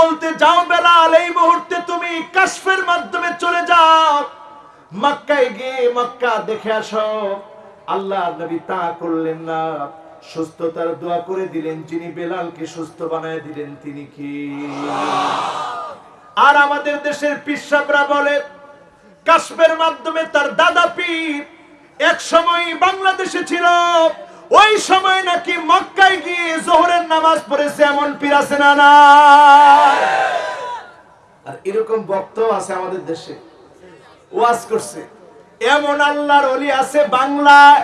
বলতে যাও বেলাল, এই মুহূর্তে তুমি কাশফের মাধ্যমে চলে যাও। মক্কায় গিয়ে মক্কা দেখে আসো। আল্লাহ নবী তা করলেন না। সুস্থতার দোয়া করে দিলেন যিনি বেলালকে সুস্থ বানায় দিলেন তিনি কি? আর আমাদের দেশের পিসাবরা বলে কাশ্মের মাধ্যমে তার দাদা পীর এক সময় বাংলাদেশে ছিল। ওই সময় নাকি মক্কায় গিয়ে জোহরের নামাজ পড়েছে এমন পীর আছে না না আর এরকম বক্ত আছে আমাদের দেশে। ওয়াজ করছে। এমন আল্লাহর অলি আছে বাংলায়।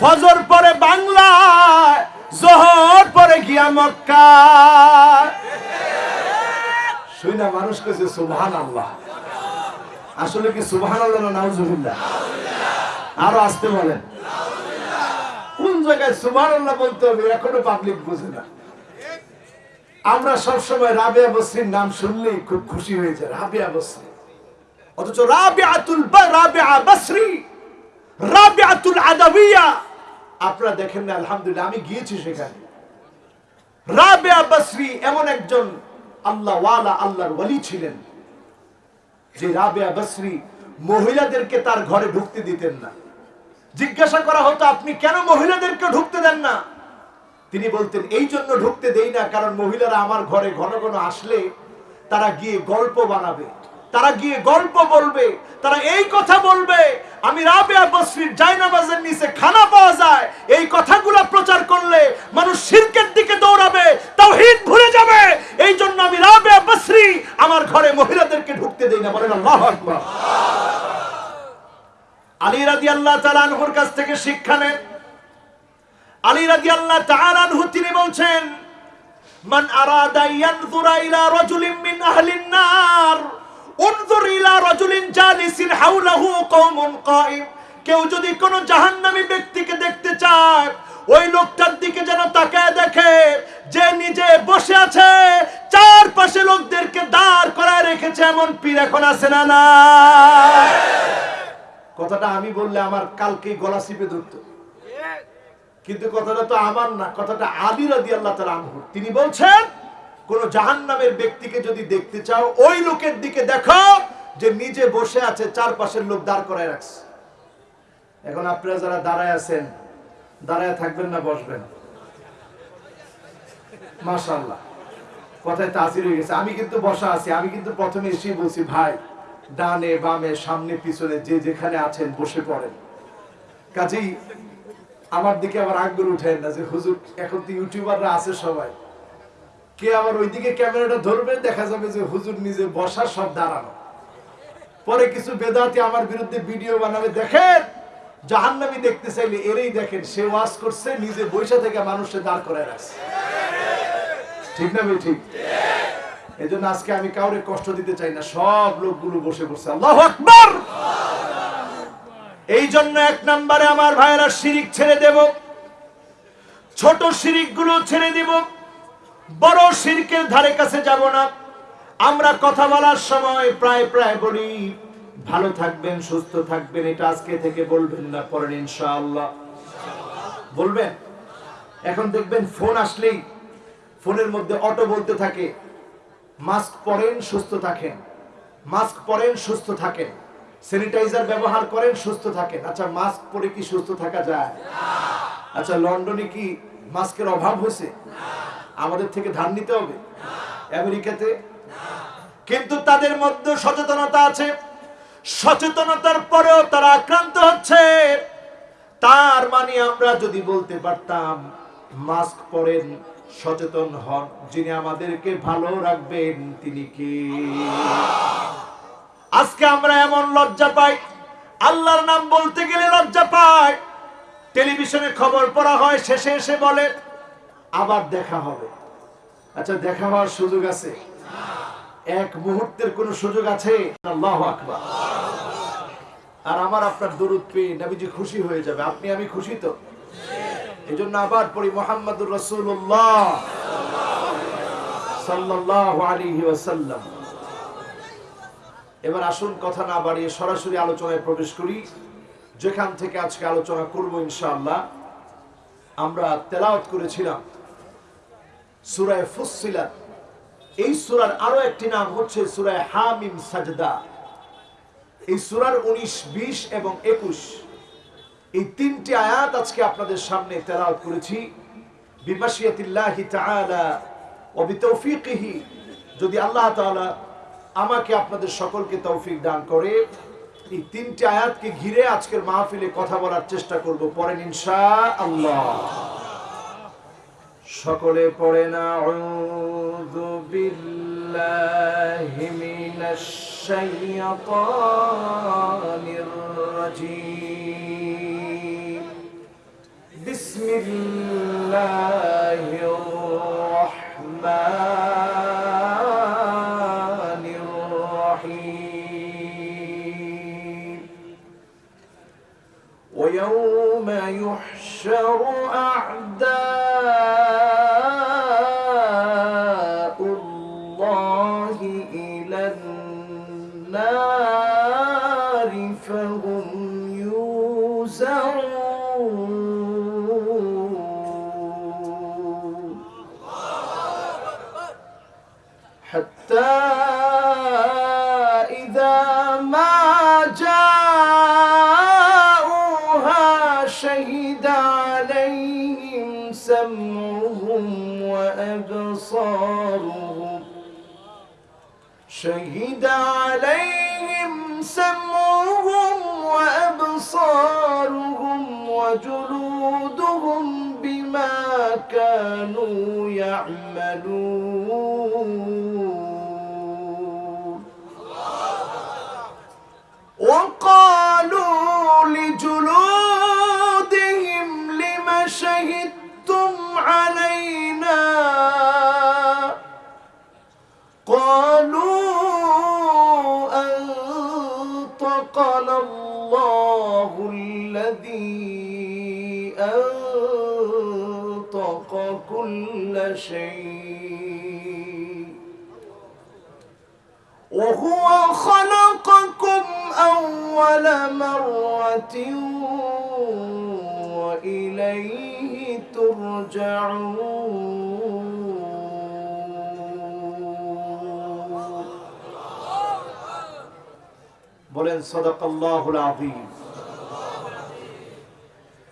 ফজর পরে বাংলায়, জোহর পরে গিয়া মক্কা শুই না মানুষ কেছে সুবহান আল্লাহ আসলে কি সুবহান আল্লাহ না নাউজুবিল্লাহ? আরও আসতে বলেন। জায়গায় সুবহান আল্লাহ বলতে হবে, এখনও পাবলিক বুঝে না। আমরা সব সময় রাবিয়া বসরির নাম শুনলেই খুব খুশি হয়ে যায় বসরি অথচ রাবিআতুল বা- রাবিআ বসরি রাবিআতুল আদাবিয়া। আপনারা দেখেন না, আলহামদুলিল্লাহ, আমি গিয়েছি সেখানে। বসরি এমন একজন আল্লাহ ওয়ালা, আল্লাহর ওয়ালি ছিলেন, যে বসরি মহিলাদেরকে তার ঘরে ঢুকতে দিতেন না। জিজ্ঞাসা করা হতো, আপনি কেন মহিলাদেরকে ঢুকতে দেন না? তিনি বলতেন, এই জন্য ঢুকতে দেই না, কারণ মহিলারা আমার ঘরে ঘন ঘন আসলে তারা গিয়ে গল্প বানাবে, তারা গিয়ে গল্প বলবে, তারা এই কথা বলবে, আমি নিচে খানা পাওয়া যায়, এই কথাগুলো প্রচার করলে মানুষ শিরকের দিকে দৌড়াবে, তাওহীদ ভুলে যাবে, এই জন্য আমি রাবেয়া বসরি আমার ঘরে মহিলাদেরকে ঢুকতে দেই না। বলেন আকবার। আলী রাদিয়াল্লাহু তাআলা আনহুর কাছ থেকে শিক্ষা নেন। আলী রাদিয়াল্লাহু তাআলা আনহু তিনি বলছেন, মান আরাদা ইয়ানজুরা ইলা রাজুলিন মিন আহলিন নার উনজুর ইলা রাজুলিন জালিসিন হাওলাহু কওমুন কাইম। কেউ যদি কোন জাহান্নামী ব্যক্তিকে দেখতে চায়, ওই লোকটার দিকে যেন তাকায় দেখে, যে নিজে বসে আছে, চারপাশে লোকদেরকে দাঁড় করায় রেখেছে, এমন পীর এখন আছে না না কথাটা আমি বললে আমার কালকেই গলা চিপে ধরতো। কিন্তু কথাটা তো আমার না, কথাটা আলী রাদি আল্লাহ তালা আনহু। তিনি বলছেন, কোন জাহান্নামের ব্যক্তিকে যদি দেখতে চাও, ওই লোকের দিকে দেখো যে নিজে বসে আছে, চারপাশের লোক দাঁড় করায় রাখছে। এখন আপনারা যারা দাঁড়ায় আছেন, দাঁড়ায় থাকবেন না, বসবেন। মাশাল্লাহ কথায় তাসির হয়ে গেছে। আমি কিন্তু বসা আছি, আমি কিন্তু প্রথমে এসেই বলছি, ভাই ডানে, বামে, সামনে, পিছনে, যে যেখানে আছেন বসে পড়েন। কাজেই আমার দিকে আবার আগ্রহ উঠেন না যে, হুজুর, এখন তো ইউটিউবাররা আছে সবাই। কে আবার ওইদিকে ক্যামেরাটা ধরবে? দেখা যাবে যে, হুজুর নিজে বসা সব দাঁড়ানো। পরে কিছু বেদাতি আমার বিরুদ্ধে ভিডিও বানাবে। দেখেন, জাহান্নামি দেখতে চাইলে এরেই দেখেন, সে ওয়াজ করছে, নিজে বৈশা থেকে মানুষকে দাঁড় করে রাখছে। ঠিক না ভাই, ঠিক? এই জন্য আজকে আমি কাউরে কষ্ট দিতে চাই না। সব লোকগুলো বসে বসে আল্লাহ আকবার। এই জন্য এক নম্বরে আমার ভাইয়েরা শিরিক ছেড়ে দেব। ছোট শিরিকগুলো ছেড়ে দিব। বড় শিরকের ধারে কাছে যাব না। আমরা কথা বলার সময় প্রায় প্রায় বলি, ভালো থাকবেন, সুস্থ থাকবেন, এটা আজকে থেকে বলবেন না পরেন ইনশাআল্লাহ। বলবেন? এখন দেখবেন ফোন আসলেই ফোনের মধ্যে অটো বলতে থাকে। মাস্ক পরেন, সুস্থ থাকেন। মাস্ক পরেন, সুস্থ থাকেন। স্যানিটাইজার ব্যবহার করেন, সুস্থ থাকেন। আচ্ছা মাস্ক পরে কি সুস্থ থাকা যায়? আচ্ছা লন্ডনে কি মাস্কের অভাব হয়েছে? আমাদের থেকে ধার নিতে হবে। আমেরিকাতে? কিন্তু তাদের মধ্যে সচেতনতা আছে। সচেতনতার পরেও তারা আক্রান্ত হচ্ছে। তার মানে আমরা যদি বলতে পারতাম, মাস্ক পরেন সচেতন হন। যিনি আমাদেরকে ভালো রাখবেন, তিনি কি? আজকে আমরা এমন লজ্জা পাই। আল্লাহর নাম বলতে গেলে লজ্জা পাই। টেলিভিশনে খবর পড়া হয়, শেষে এসে বলে, আবার দেখা হবে। আচ্ছা দেখা হওয়ার সুযোগ আছে? এক মুহূর্তের কোন সুযোগ আছে? আর আমার আপনার দরুদ পেয়ে নবীজি খুশি হয়ে যাবে। আপনি, আমি খুশি তো? এই জন্য আবার পড়ি মোহাম্মদুর রসুল্লাহ সাল্লাহ ওয়াসাল্লাম। এবার আসুন কথা না বাড়িয়ে সরাসরি আলোচনায় প্রবেশ করি। যেখান থেকে আজকে আলোচনা করব ইনশাআল্লাহ। আমরা তেলাওয়াত করেছিলাম সুরায় ফুসিলাত এই সুরার আরও একটি নাম হচ্ছে সুরায় হামিম সাজদা। এই সুরার উনিশ, বিশ এবং একুশ এই তিনটি আয়াত আজকে আপনাদের সামনে তেলাওয়াত করেছি। যদি আল্লাহ আমাকে আপনাদের সকলকে তৌফিক দান করে, এই তিনটি আয়াতকে ঘিরে আজকের মাহফিলে কথা বলার চেষ্টা করব পরেন ইনশাআল্লাহ। সকলে পড়ে না আউযু বিল্লাহি মিনাশ الله الرحمن الرحيم ويوم يحشر أعداء الله إلى النار فهم يوزعون down. أنطقنا الله الذي أنطق كل شيء وهو خلقكم أول مرة وإليه ترجعون. বলেন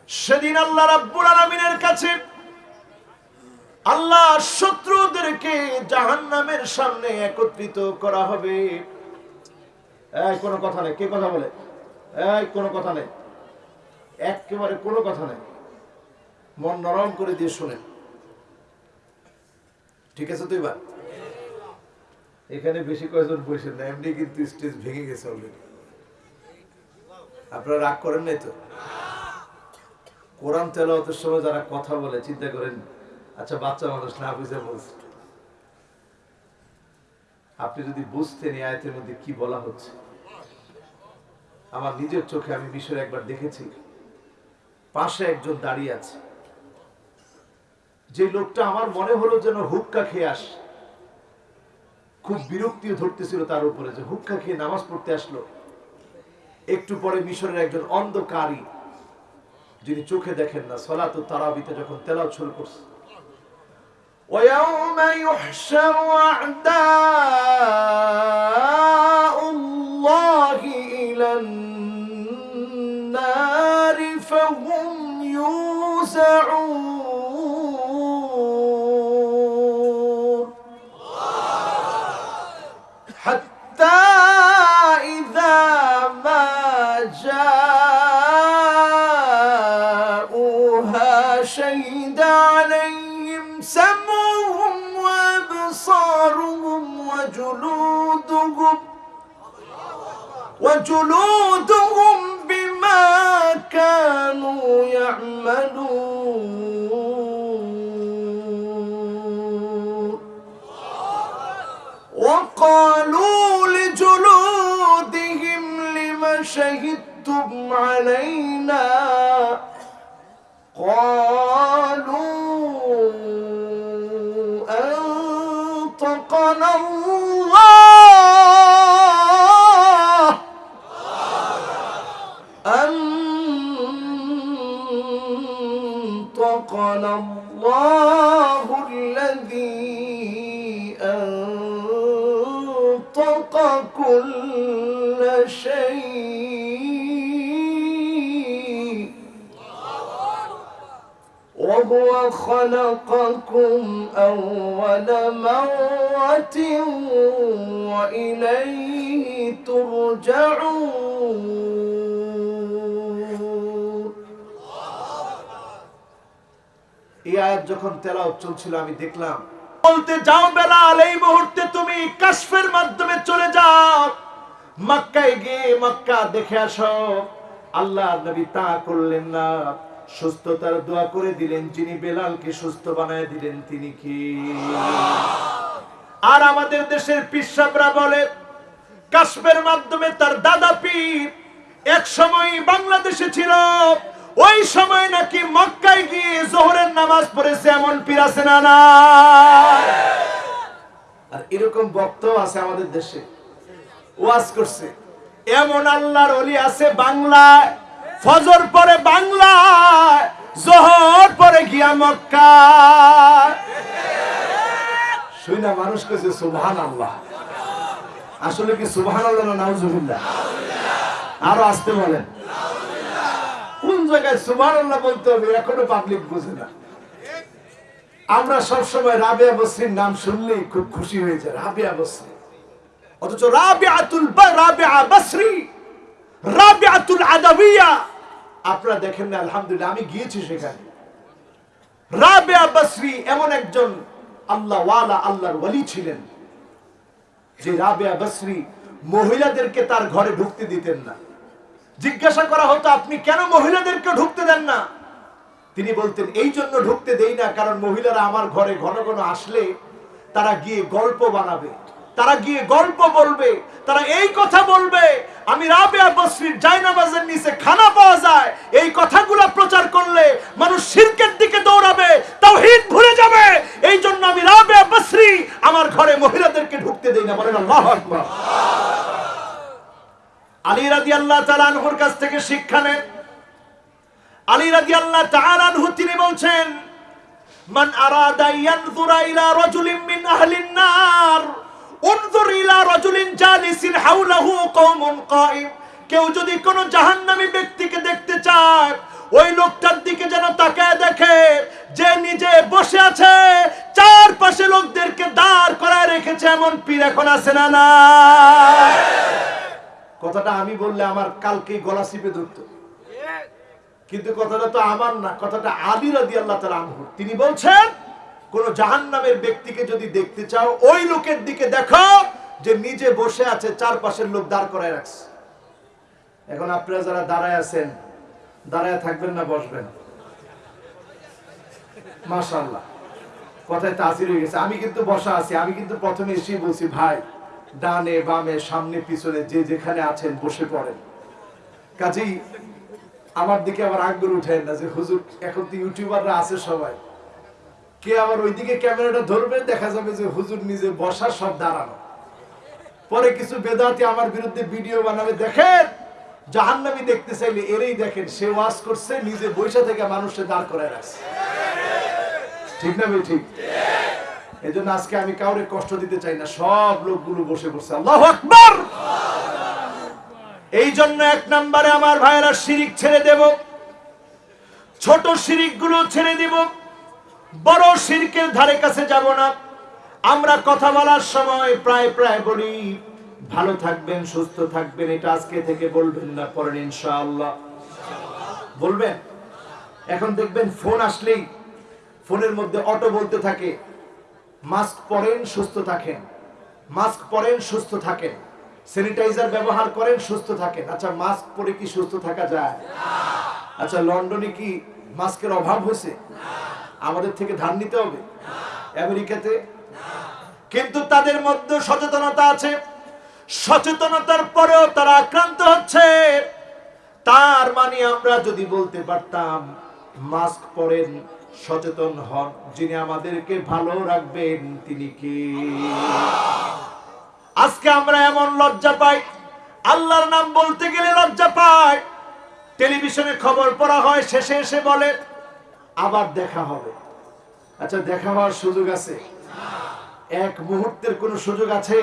সেদিন আল্লাহ রাব্বুল আলামিনের কাছে আল্লাহ শত্রুদেরকে জাহান্নামের সামনে একত্রিত করা হবে। এই, কোনো কথা নেই। কে কথা বলে? এই, কোনো কথা নেই। একেবারে কোনো কথা নেই। মন নরম করে দিয়ে শুনে ঠিক আছে তুই বা এখানে বেশি কয়েকজন বসে না, এমনি কিন্তু স্টেজ ভেঙে গেছে অলরেডি আপনারা রাগ করেন নাই তো? কোরআন তেলাওয়াতের সময় যারা কথা বলে, চিন্তা করেন আচ্ছা বাচ্চা মানুষ না বুঝে বলছে। আপনি যদি বুঝতেন এই আয়তের মধ্যে কি বলা হচ্ছে। আমার নিজের চোখে আমি মিশরে একবার দেখেছি। পাশে একজন দাঁড়িয়ে আছে। যে লোকটা আমার মনে হলো যেন হুক্কা খেয়ে আস। খুব বিরক্তিও ধরতেছিল তার উপরে যে হুক্কা খেয়ে নামাজ পড়তে আসলো। একটু পরে মিশরের একজন অন্ধকারী যিনি চোখে দেখেন না সলাত তারাবিতে যখন তেলাও শুরু করছে ويوم يحشر أعداء وجلودهم بما كانوا يعملون. وقالوا لجلودهم لم شهدتم علينا؟ قالوا أنطقنا الله الذي أنطق كل شيء وهو خلقكم أول مرة وإليه ترجعون এই আয়াত যখন তেলাওয়াত চলছিল, আমি দেখলাম, বলতে যাও বেলাল, এই মুহূর্তে তুমি কাশফের মাধ্যমে চলে যাও। মক্কায় গিয়ে মক্কা দেখে আসো। আল্লাহ নবী তা করলেন না। সুস্থতার দোয়া করে দিলেন যিনি বেলালকে সুস্থ বানায় দিলেন তিনি কি? আর আমাদের দেশের পিসাবরা বলে কাশ্মের মাধ্যমে তার দাদা পীর এক সময় বাংলাদেশে ছিল। ওই সময় নাকি মক্কায় গিয়ে জোহরের নামাজ পড়েছে, এমন পীর আছে না আর এরকম বক্তব্য আছে আমাদের দেশে। ওয়াজ করছে, এমন আল্লাহর অলি আছে বাংলায়। ফজর পরে বাংলায়, জোহর পরে গিয়া মক্কা শুই না মানুষ কেছে সুবহান আল্লাহ আসলে কি সুবহান আল্লাহ না নাউজুবিল্লাহ? আরও আসতে বলেন। জায়গায় সুবহান আল্লাহ বলতে হবে, এখনও পাবলিক বুঝে না। আমরা সব সময় রাবিয়া বসরির নাম শুনলেই খুব খুশি হয়েছে রাবিয়া বসরি। অথচ আপনারা দেখেন না, আলহামদুলিল্লাহ, আমি গিয়েছি সেখানে। রাবিয়া বসরি এমন একজন আল্লাহ ওয়ালা, আল্লাহর ওয়ালি ছিলেন, যে রাবিয়া বসরি মহিলাদেরকে তার ঘরে ঢুকতে দিতেন না। জিজ্ঞাসা করা হতো, আপনি কেন মহিলাদেরকে ঢুকতে দেন না? তিনি বলতেন, এই জন্য ঢুকতে দেই না, কারণ মহিলারা আমার ঘরে ঘন ঘন আসলে তারা গিয়ে গল্প বানাবে, তারা গিয়ে গল্প বলবে, তারা এই কথা বলবে, আমি রাবেয়া নিচে খানা পাওয়া যায়, এই কথাগুলো প্রচার করলে মানুষ শিরকের দিকে দৌড়াবে, তাওহীদ ভুলে যাবে, এই জন্য আমি রাবেয়া বসরি আমার ঘরে মহিলাদেরকে ঢুকতে দেই না। বলেন আল্লাহু আলী রাদিয়াল্লাহু তাআলা আনহুর কাছ থেকে শিক্ষা নেন। আলী রাদিয়াল্লাহু তাআলা আনহু তিনি বলছেন, মান আরাদা ইয়ানজুরা ইলা রাজুলিন মিন আহলিন নার উনজুর ইলা রাজুলিন জালিসিন হাওলাহু কওমুন কাইম কেউ যদি কোনো জাহান্নামী ব্যক্তিকে দেখতে চায়, ওই লোকটার দিকে যেন তাকায় দেখে, যে নিজে বসে আছে, চারপাশে লোকদেরকে দাঁড় করায় রেখেছে, এমন পীর এখন আছে না না কথাটা আমি বললে আমার কালকে গলা চিপে ধরতো। কিন্তু কথাটা তো আমার না, কথাটা আলী রাদি আল্লাহ তালা আনহু। তিনি বলছেন, কোন জাহান্নামের ব্যক্তিকে যদি দেখতে চাও, ওই লোকের দিকে দেখো যে নিজে বসে আছে, চারপাশের লোক দাঁড় করায় রাখছে। এখন আপনারা যারা দাঁড়ায় আছেন, দাঁড়ায় থাকবেন না, বসবেন। মাশাল্লাহ কথায় তাসির হয়ে গেছে। আমি কিন্তু বসা আছি, আমি কিন্তু প্রথমে এসেই বলছি, ভাই ডানে, বামে, সামনে, পিছনে, যে যেখানে আছেন বসে পড়েন। কাজেই আমার দিকে আবার আঙ্গুল উঠেন না যে, হুজুর, এখন তো ইউটিউবাররা আছে সবাই। কে আবার ওইদিকে ক্যামেরাটা ধরবে, দেখা যাবে যে, হুজুর নিজে বসার সব দাঁড়ানো। পরে কিছু বেদাতি আমার বিরুদ্ধে ভিডিও বানাবে, দেখেন! জাহান্নামি দেখতে চাইলে এরেই দেখেন, সে ওয়াজ করছে, নিজে বৈশা থেকে মানুষের দাঁড় করে রাখছে। ঠিক না ভাই, ঠিক? এই জন্য আজকে আমি কাউরে কষ্ট দিতে চাই না। সব লোকগুলো বসে বসে, আল্লাহ আকবর! এই জন্য এক নম্বরে আমার ভাইয়েরা শিরিক ছেড়ে দেব। ছোট শিরিকগুলো ছেড়ে দিব। বড় শিরকের ধারে কাছে যাব না। আমরা কথা বলার সময় প্রায় প্রায় বলি, ভালো থাকবেন, সুস্থ থাকবেন, এটা আজকে থেকে বলবেন না পরেন ইনশাআল্লাহ। বলবেন? এখন দেখবেন ফোন আসলেই ফোনের মধ্যে অটো বলতে থাকে। মাস্ক পরেন, সুস্থ থাকেন। মাস্ক পরেন, সুস্থ থাকেন। স্যানিটাইজার ব্যবহার করেন, সুস্থ থাকেন। আচ্ছা মাস্ক পরে কি সুস্থ থাকা যায়? আচ্ছা লন্ডনে কি মাস্কের অভাব হয়েছে? আমাদের থেকে ধার নিতে হবে? আমেরিকাতে? কিন্তু তাদের মধ্যে সচেতনতা আছে। সচেতনতার পরেও তারা আক্রান্ত হচ্ছে। তার মানে আমরা যদি বলতে পারতাম, মাস্ক পরেন সচেতন হন, যিনি আমাদেরকে ভালো রাখবেন, তিনি কি? আজকে আমরা এমন লজ্জা পাই, আল্লাহর নাম বলতে গেলে লজ্জা পাই। টেলিভিশনে খবর পড়া হয়, শেষে এসে বলে, আবার দেখা হবে। আচ্ছা দেখা হওয়ার সুযোগ আছে? এক মুহূর্তের কোনো সুযোগ আছে?